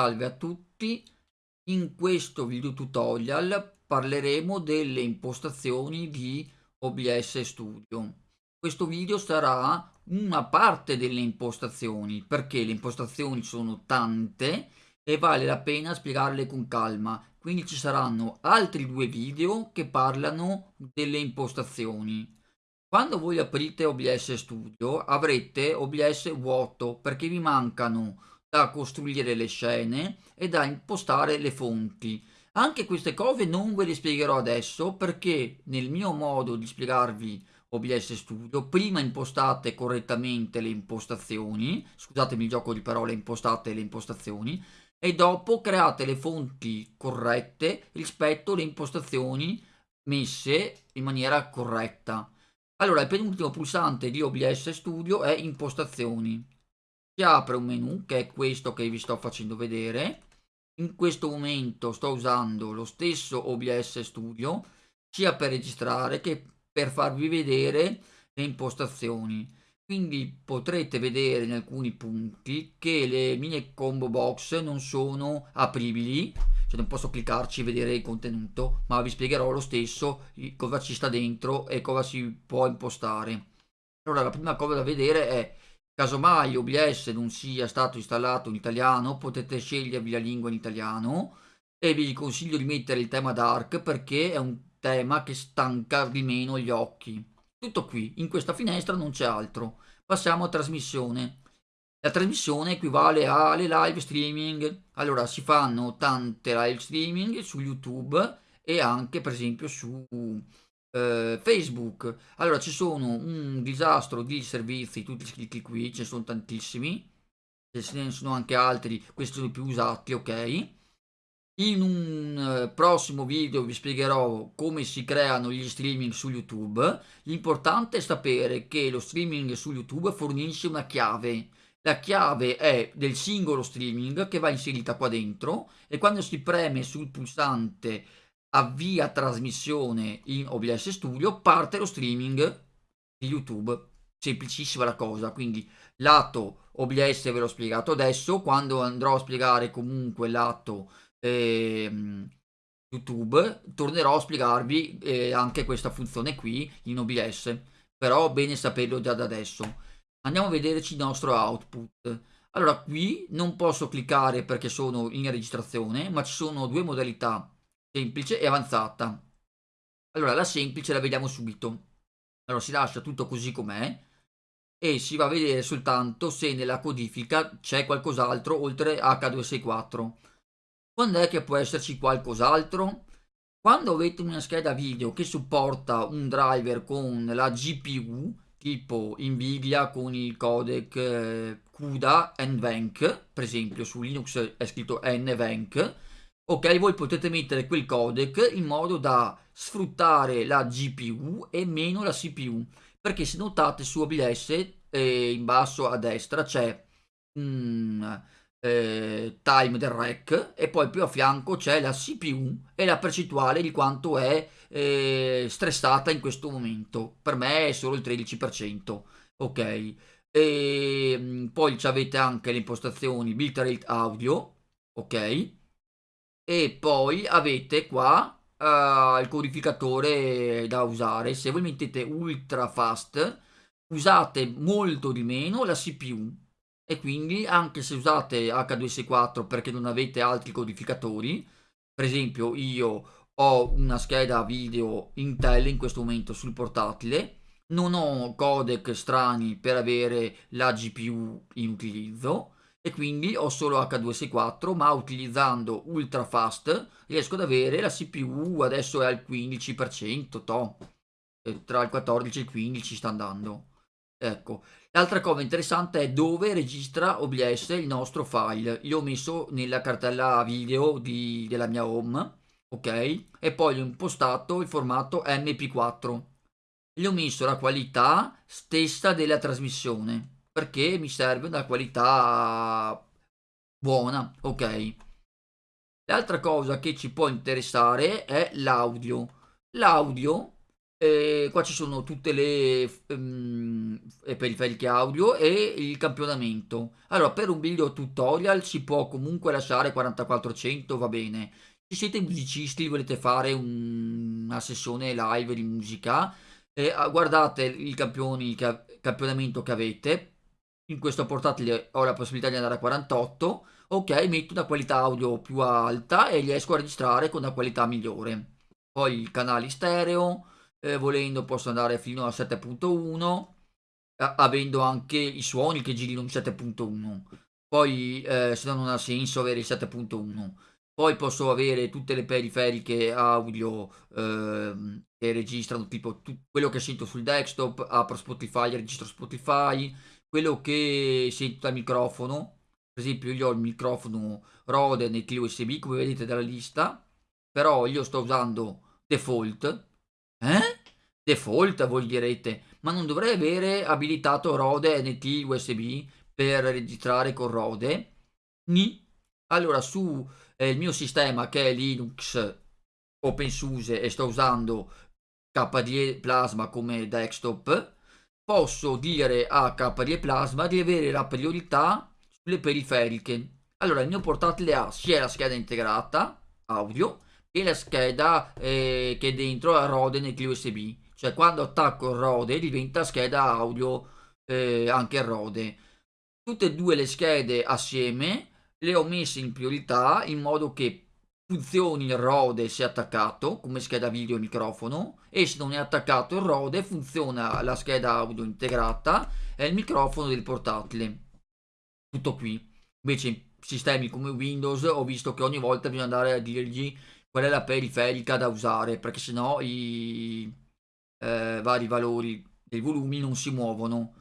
Salve a tutti, in questo video tutorial parleremo delle impostazioni di OBS Studio. Questo video sarà una parte delle impostazioni perché le impostazioni sono tante e vale la pena spiegarle con calma. Quindi ci saranno altri due video che parlano delle impostazioni. Quando voi aprite OBS Studio avrete OBS vuoto perché vi mancano da costruire le scene e da impostare le fonti anche queste cose non ve le spiegherò adesso perché nel mio modo di spiegarvi OBS Studio, prima impostate correttamente le impostazioni, scusatemi il gioco di parole, impostate le impostazioni, e dopo create le fonti corrette rispetto alle impostazioni messe in maniera corretta. Allora, il penultimo pulsante di OBS Studio è impostazioni. Si apre un menu, che è questo che vi sto facendo vedere. In questo momento sto usando lo stesso OBS Studio, sia per registrare che per farvi vedere le impostazioni. Quindi potrete vedere in alcuni punti che le mie combo box non sono apribili. Cioè non posso cliccarci e vedere il contenuto ma vi spiegherò lo stesso cosa ci sta dentro e cosa si può impostare. Allora la prima cosa da vedere è casomai OBS non sia stato installato in italiano potete scegliervi la lingua in italiano e vi consiglio di mettere il tema dark perché è un tema che stanca di meno gli occhi. Tutto qui, in questa finestra non c'è altro. Passiamo a trasmissione. La trasmissione equivale alle live streaming. Allora, si fanno tante live streaming su YouTube e anche per esempio su eh, Facebook. Allora, ci sono un disastro di servizi, tutti scritti qui, ce ne sono tantissimi. Ce ne sono anche altri, questi sono i più usati, ok? In un eh, prossimo video vi spiegherò come si creano gli streaming su YouTube. L'importante è sapere che lo streaming su YouTube fornisce una chiave. La chiave è del singolo streaming che va inserita qua dentro e quando si preme sul pulsante avvia trasmissione in OBS Studio parte lo streaming di YouTube. Semplicissima la cosa, quindi lato OBS ve l'ho spiegato adesso, quando andrò a spiegare comunque lato eh, YouTube tornerò a spiegarvi eh, anche questa funzione qui in OBS però bene saperlo già da adesso. Andiamo a vederci il nostro output. Allora qui non posso cliccare perché sono in registrazione ma ci sono due modalità semplice e avanzata. Allora la semplice la vediamo subito. Allora si lascia tutto così com'è e si va a vedere soltanto se nella codifica c'è qualcos'altro oltre H264 quando è che può esserci qualcos'altro? Quando avete una scheda video che supporta un driver con la GPU, tipo Nvidia con il codec eh, CUDA NVENC, per esempio su Linux è scritto NVENC, ok, voi potete mettere quel codec in modo da sfruttare la GPU e meno la CPU, perché se notate su OBS eh, in basso a destra c'è... Eh, time del rack e poi più a fianco c'è la CPU e la percentuale di quanto è eh, stressata in questo momento. Per me è solo il 13% ok? E mm, poi avete anche le impostazioni bitrate audio ok e poi avete qua uh, il codificatore da usare. Se voi mettete ultra fast usate molto di meno la CPU e quindi anche se usate H264 perché non avete altri codificatori, per esempio io ho una scheda video Intel in questo momento sul portatile, non ho codec strani per avere la GPU in utilizzo e quindi ho solo H264 ma utilizzando ultra fast riesco ad avere la CPU adesso è al 15% to, tra il 14 e il 15 sta andando Ecco, l'altra cosa interessante è dove registra OBS il nostro file. Io ho messo nella cartella video di, della mia home, ok? E poi ho impostato il formato MP4. Gli ho messo la qualità stessa della trasmissione, perché mi serve una qualità buona, ok? L'altra cosa che ci può interessare è l'audio. L'audio E qua ci sono tutte le um, periferiche audio e il campionamento. Allora, per un video tutorial si può comunque lasciare 4400, va bene. Se siete musicisti, volete fare un, una sessione live di musica, eh, guardate il, campioni, il campionamento che avete. In questo portatile ho la possibilità di andare a 48. Ok, metto una qualità audio più alta e riesco a registrare con una qualità migliore. Poi i canali stereo eh, volendo posso andare fino a 7.1 avendo anche i suoni che girino in 7.1 poi eh, se no non ha senso avere il 7.1 poi posso avere tutte le periferiche audio eh, che registrano tipo quello che sento sul desktop apro Spotify registro Spotify quello che sento dal microfono per esempio io ho il microfono Rode nel USB come vedete dalla lista però io sto usando default eh? Default voi direte, ma non dovrei avere abilitato Rode NT USB per registrare con Rode? Ni. Allora su eh, il mio sistema che è Linux OpenSUSE e sto usando KDE Plasma come desktop, posso dire a KDE Plasma di avere la priorità sulle periferiche. Allora il mio portatile ha sia la scheda integrata audio e la scheda eh, che dentro a Rode nel USB cioè quando attacco il Rode diventa scheda audio eh, anche Rode tutte e due le schede assieme le ho messe in priorità in modo che funzioni il Rode se attaccato come scheda video e microfono e se non è attaccato il Rode funziona la scheda audio integrata e il microfono del portatile. Tutto qui. Invece sistemi come Windows ho visto che ogni volta bisogna andare a dirgli qual è la periferica da usare perché sennò i eh, vari valori dei volumi non si muovono.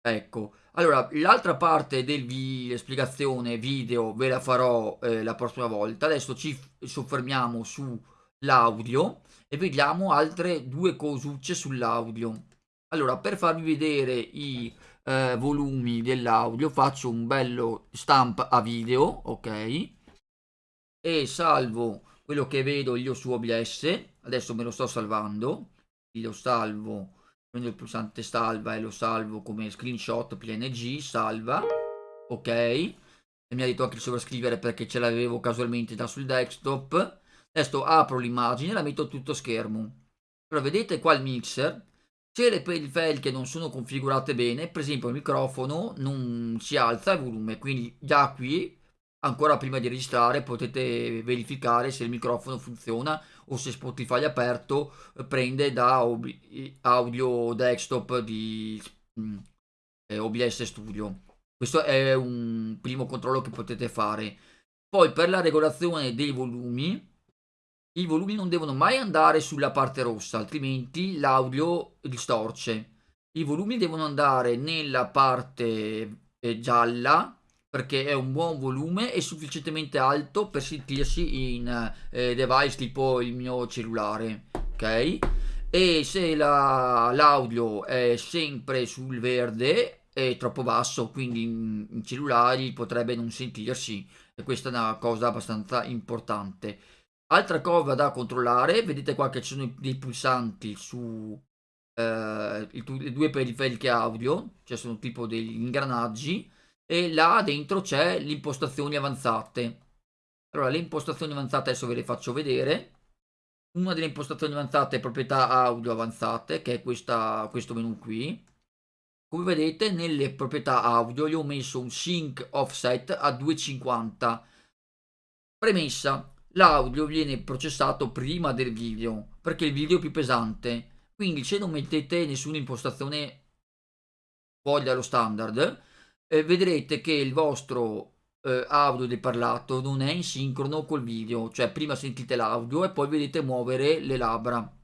Ecco allora l'altra parte della spiegazione video ve la farò eh, la prossima volta. Adesso ci soffermiamo sull'audio e vediamo altre due cosucce sull'audio. Allora per farvi vedere i eh, volumi dell'audio faccio un bello stamp a video ok? E salvo quello che vedo io su OBS adesso me lo sto salvando lo salvo prendo il pulsante salva e lo salvo come screenshot png salva ok. E mi ha detto anche di sovrascrivere perché ce l'avevo casualmente già sul desktop. Adesso apro l'immagine e la metto tutto schermo. Allora vedete qua il mixer? Se le periferiche non sono configurate bene per esempio il microfono non si alza il volume quindi già qui ancora prima di registrare potete verificare se il microfono funziona o se Spotify aperto eh, prende da audio desktop di mm, eh, OBS Studio. Questo è un primo controllo che potete fare. Poi per la regolazione dei volumi, i volumi non devono mai andare sulla parte rossa, altrimenti l'audio distorce. I volumi devono andare nella parte eh, gialla perché è un buon volume e sufficientemente alto per sentirsi in eh, device tipo il mio cellulare ok? E se l'audio è sempre sul verde è troppo basso quindi in, in, cellulari potrebbe non sentirsi e questa è una cosa abbastanza importante. Altra cosa da controllare vedete qua che ci sono dei pulsanti su eh, le due periferiche audio cioè sono tipo degli ingranaggi e là dentro c'è le impostazioni avanzate. Allora, le impostazioni avanzate adesso ve le faccio vedere. Una delle impostazioni avanzate è proprietà audio avanzate, che è questa, questo menu qui. Come vedete, nelle proprietà audio gli ho messo un sync offset a 250. Premessa, l'audio viene processato prima del video, perché il video è più pesante. Quindi se non mettete nessuna impostazione fuori dallo standard, eh, vedrete che il vostro eh, audio del parlato non è in sincrono col video, cioè prima sentite l'audio e poi vedete muovere le labbra.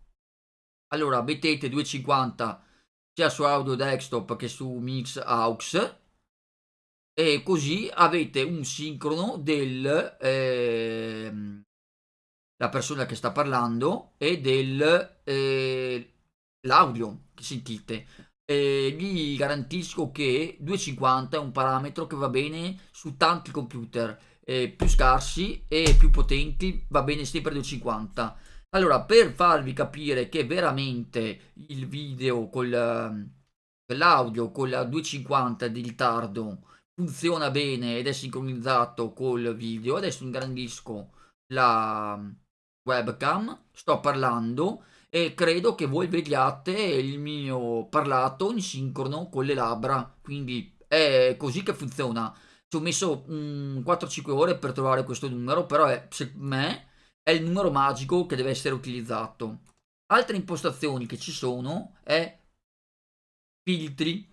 Allora mettete 250 sia su audio desktop che su mix aux e così avete un sincrono del eh, la persona che sta parlando e del eh, l'audio che sentite eh, vi garantisco che 250 è un parametro che va bene su tanti computer eh, più scarsi e più potenti va bene sempre 250 Allora, per farvi capire che veramente il video con l'audio con la 250 di ritardo funziona bene ed è sincronizzato col video, adesso ingrandisco la webcam, sto parlando e credo che voi vediate il mio parlato in sincrono con le labbra, quindi è così che funziona. Ci ho messo um, 4-5 ore per trovare questo numero, però è, secondo me è il numero magico che deve essere utilizzato. Altre impostazioni che ci sono è filtri.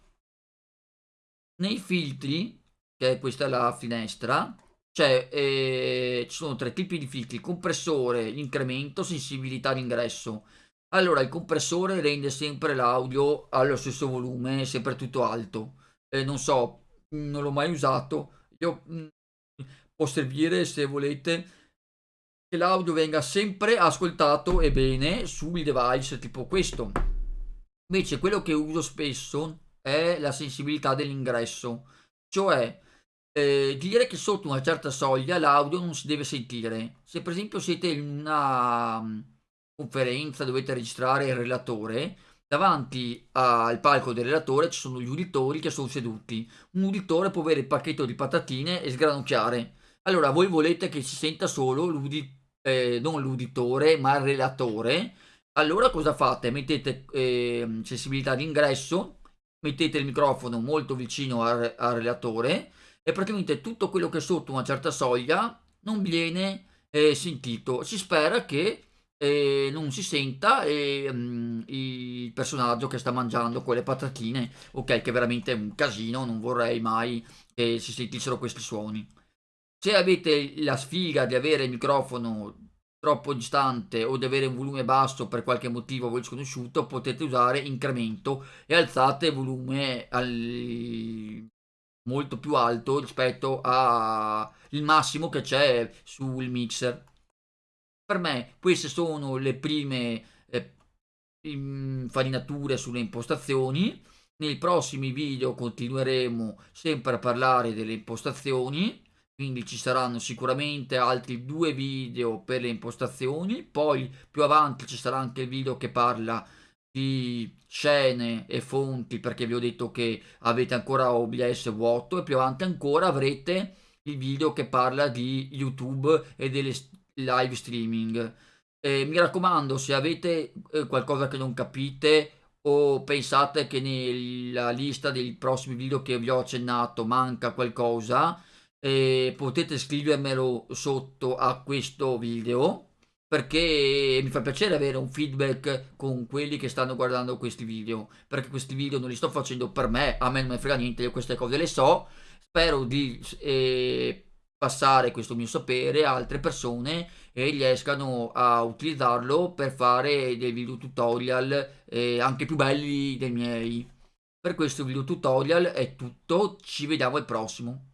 Nei filtri, che questa è la finestra, cioè, eh, ci sono tre tipi di filtri, compressore, incremento, sensibilità d'ingresso. Allora, il compressore rende sempre l'audio allo stesso volume, sempre tutto alto. Eh, non so, non l'ho mai usato. Io mh, mm, può servire se volete che l'audio venga sempre ascoltato e bene sui device tipo questo. Invece quello che uso spesso è la sensibilità dell'ingresso, cioè eh, dire che sotto una certa soglia l'audio non si deve sentire. Se per esempio siete in una conferenza, dovete registrare il relatore, davanti al palco del relatore ci sono gli uditori che sono seduti. Un uditore può avere il pacchetto di patatine e sgranocchiare. Allora voi volete che si senta solo l'uditore, eh, non l'uditore, ma il relatore. Allora cosa fate? Mettete eh, sensibilità d'ingresso, mettete il microfono molto vicino al, al relatore e praticamente tutto quello che è sotto una certa soglia non viene eh, sentito. Si spera che eh, non si senta eh, mh, il personaggio che sta mangiando quelle patatine, ok, che è veramente un casino, non vorrei mai che si sentissero questi suoni. Se avete la sfiga di avere il microfono troppo distante o di avere un volume basso per qualche motivo voi sconosciuto, potete usare incremento e alzate il volume al molto più alto rispetto al massimo che c'è sul mixer. Per me queste sono le prime eh, infarinature sulle impostazioni. Nei prossimi video continueremo sempre a parlare delle impostazioni, quindi ci saranno sicuramente altri due video per le impostazioni, poi più avanti ci sarà anche il video che parla di scene e fonti perché vi ho detto che avete ancora OBS vuoto e più avanti ancora avrete il video che parla di YouTube e delle live streaming. Eh, mi raccomando, se avete eh, qualcosa che non capite o pensate che nella lista dei prossimi video che vi ho accennato manca qualcosa, eh, potete scrivermelo sotto a questo video perché mi fa piacere avere un feedback con quelli che stanno guardando questi video, perché questi video non li sto facendo per me, a me non me frega niente, io queste cose le so, spero di eh, passare questo mio sapere a altre persone e riescano a utilizzarlo per fare dei video tutorial eh, anche più belli dei miei. Per questo video tutorial è tutto, ci vediamo al prossimo.